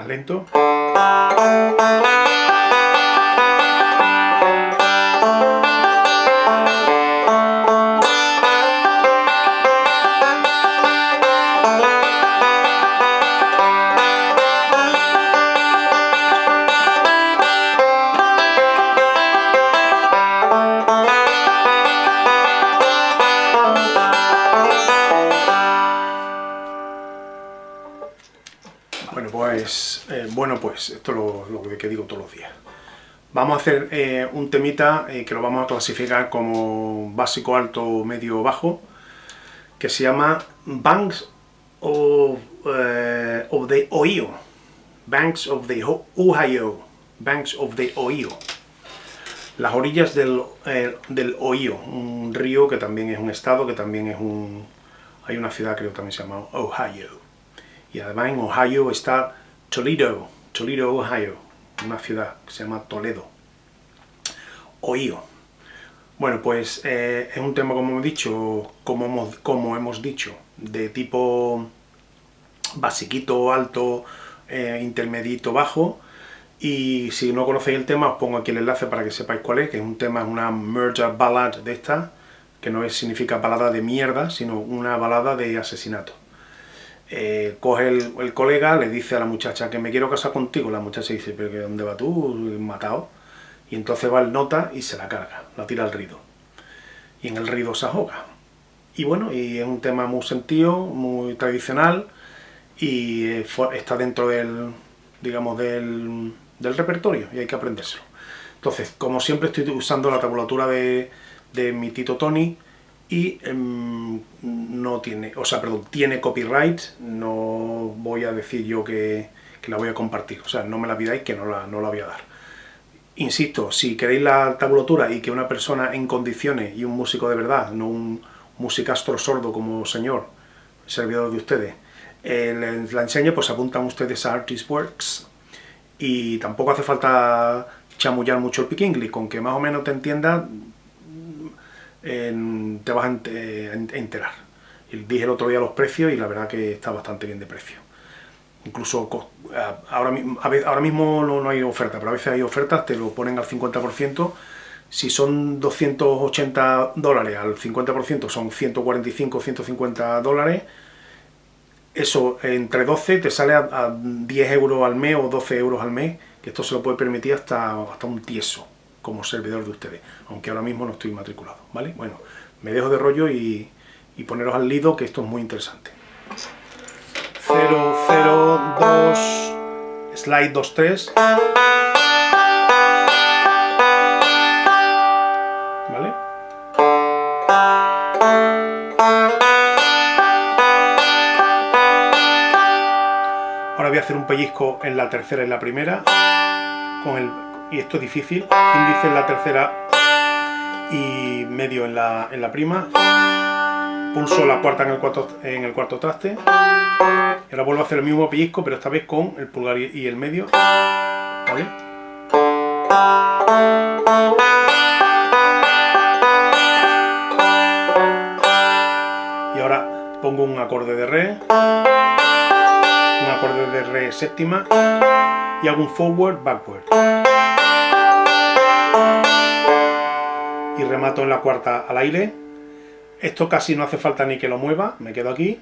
lento. Pues, eh, bueno, pues esto es lo, que digo todos los días. Vamos a hacer eh, un temita eh, que lo vamos a clasificar como básico, alto, medio, bajo, que se llama Banks of, the Ohio. Banks of the Ohio. Banks of the Ohio. Las orillas del, del Ohio, un río que también es un estado, que también es un... Hay una ciudad creo que también se llama Ohio. Y además en Ohio está Toledo, Toledo, Ohio, una ciudad que se llama Toledo. Ohio. Bueno, pues eh, es un tema, como hemos dicho, como hemos, como hemos dicho, de tipo basiquito, alto, eh, intermedito, bajo. Y si no conocéis el tema, os pongo aquí el enlace para que sepáis cuál es, que es un tema, es una murder ballad de esta, que no es, significa balada de mierda, sino una balada de asesinato. Eh, coge el, colega, le dice a la muchacha que me quiero casar contigo, la muchacha dice, pero ¿que ¿dónde va tú? Matado. Y entonces va el nota y se la carga, la tira al rido. Y en el rido se ahoga. Y bueno, y es un tema muy sentido, muy tradicional, y eh, está dentro del, digamos, del, del repertorio, y hay que aprendérselo. Entonces, como siempre estoy usando la tabulatura de, de mi Tito Tony, y eh, no tiene, o sea, perdón, tiene copyright, no voy a decir yo que, la voy a compartir, o sea, no me la pidáis que no la, no la voy a dar. Insisto, si queréis la tabulatura y que una persona en condiciones y un músico de verdad, no un musicastro sordo como señor, servidor de ustedes, eh, la enseñe, pues apuntan ustedes a Artistworks y tampoco hace falta chamullar mucho el pick English, con que más o menos te entienda te vas a enterar. Y dije el otro día los precios y la verdad que está bastante bien de precio. Incluso ahora, ahora mismo no, no hay oferta, pero a veces hay ofertas, te lo ponen al 50%. Si son 280 dólares al 50% son 145 150 dólares. Eso entre 12 te sale a, a 10 euros al mes o 12 euros al mes, que esto se lo puede permitir hasta, hasta un tieso como servidor de ustedes, aunque ahora mismo no estoy matriculado, ¿vale? Bueno, me dejo de rollo y, poneros al lido que esto es muy interesante. 002 slide 23 ¿Vale? Ahora voy a hacer un pellizco en la tercera y en la primera con el y esto es difícil, índice en la tercera y medio en la, en la prima, pulso la cuarta en el cuarto, en el cuarto traste, y ahora vuelvo a hacer el mismo pellizco, pero esta vez con el pulgar y el medio, ¿vale? Y ahora pongo un acorde de re, un acorde de re séptima, y hago un forward, backward. Y remato en la cuarta al aire. Esto casi no hace falta ni que lo mueva, me quedo aquí.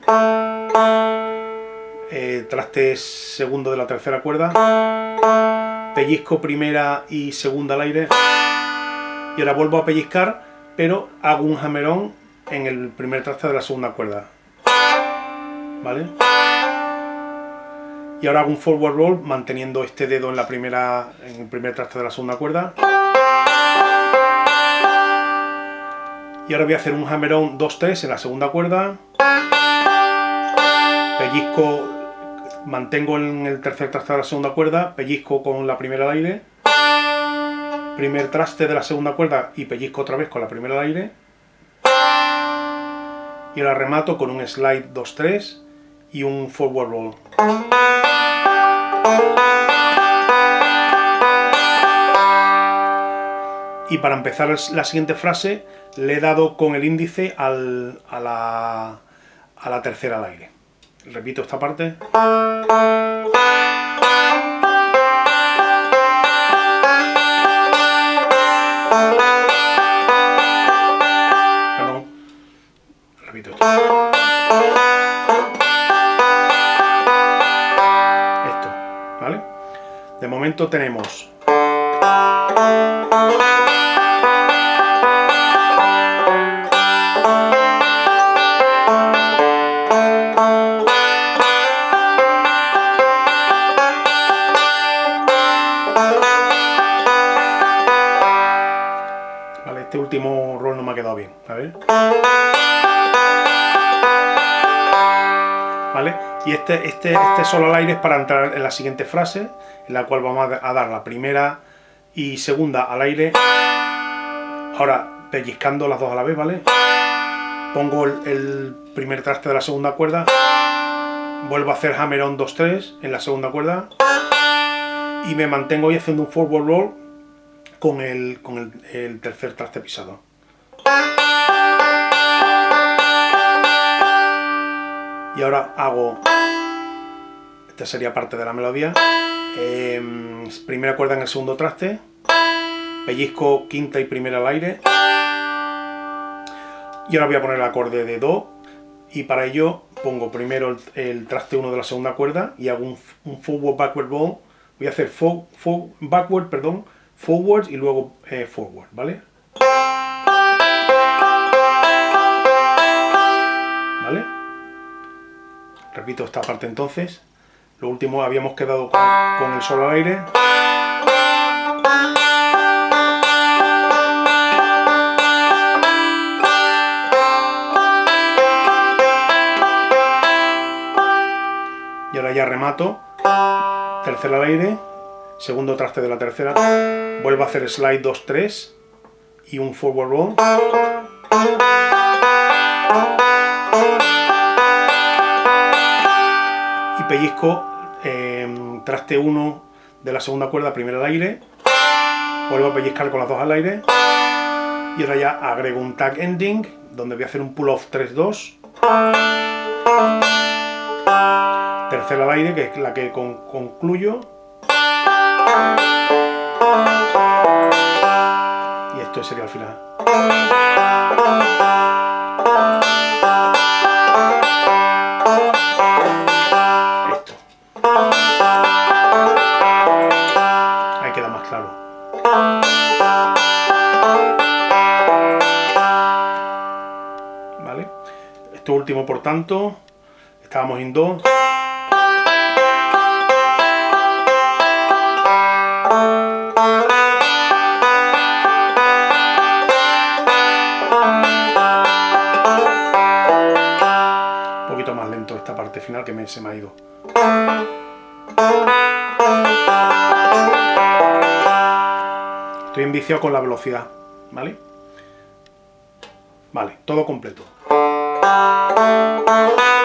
Eh, traste segundo de la tercera cuerda. Pellizco primera y segunda al aire. Y ahora vuelvo a pellizcar, pero hago un jamerón en el primer traste de la segunda cuerda. ¿Vale? Y ahora hago un forward roll manteniendo este dedo en la primera en el primer traste de la segunda cuerda. Y ahora voy a hacer un hammer-on 2-3 en la segunda cuerda. Pellizco, mantengo en el tercer traste de la segunda cuerda, pellizco con la primera al aire. Primer traste de la segunda cuerda y pellizco otra vez con la primera al aire. Y ahora remato con un slide 2-3 y un forward roll. para empezar la siguiente frase le he dado con el índice al, a, la, a la tercera al aire. Repito esta parte. Perdón. Repito esto. Esto, ¿vale? De momento tenemos... Y este, este, este solo al aire es para entrar en la siguiente frase, en la cual vamos a dar la primera y segunda al aire. Ahora, pellizcando las dos a la vez, ¿vale? Pongo el, primer traste de la segunda cuerda, vuelvo a hacer hammer on 2-3 en la segunda cuerda y me mantengo ahí haciendo un forward roll con el, con el tercer traste pisado. Y ahora hago, esta sería parte de la melodía, eh, primera cuerda en el segundo traste, pellizco quinta y primera al aire, y ahora voy a poner el acorde de Do, y para ello pongo primero el, traste 1 de la segunda cuerda y hago un, forward backward bow, voy a hacer for, backward, perdón, forward y luego eh, forward. ¿Vale? Repito esta parte entonces. Lo último habíamos quedado con, con el solo al aire. Y ahora ya remato. Tercera al aire. Segundo traste de la tercera. Vuelvo a hacer slide 2-3 y un forward roll. Pellizco eh, traste 1 de la segunda cuerda, primero al aire. Vuelvo a pellizcar con las dos al aire. Y ahora ya agrego un tag ending, donde voy a hacer un pull off 3-2. Tercera al aire, que es la que con concluyo. Y esto sería el final. ¿Vale? Esto último, por tanto, estábamos en Do. Un poquito más lento esta parte final que me, se me ha ido. Estoy enviciado con la velocidad, ¿vale? Vale, todo completo. Thank you.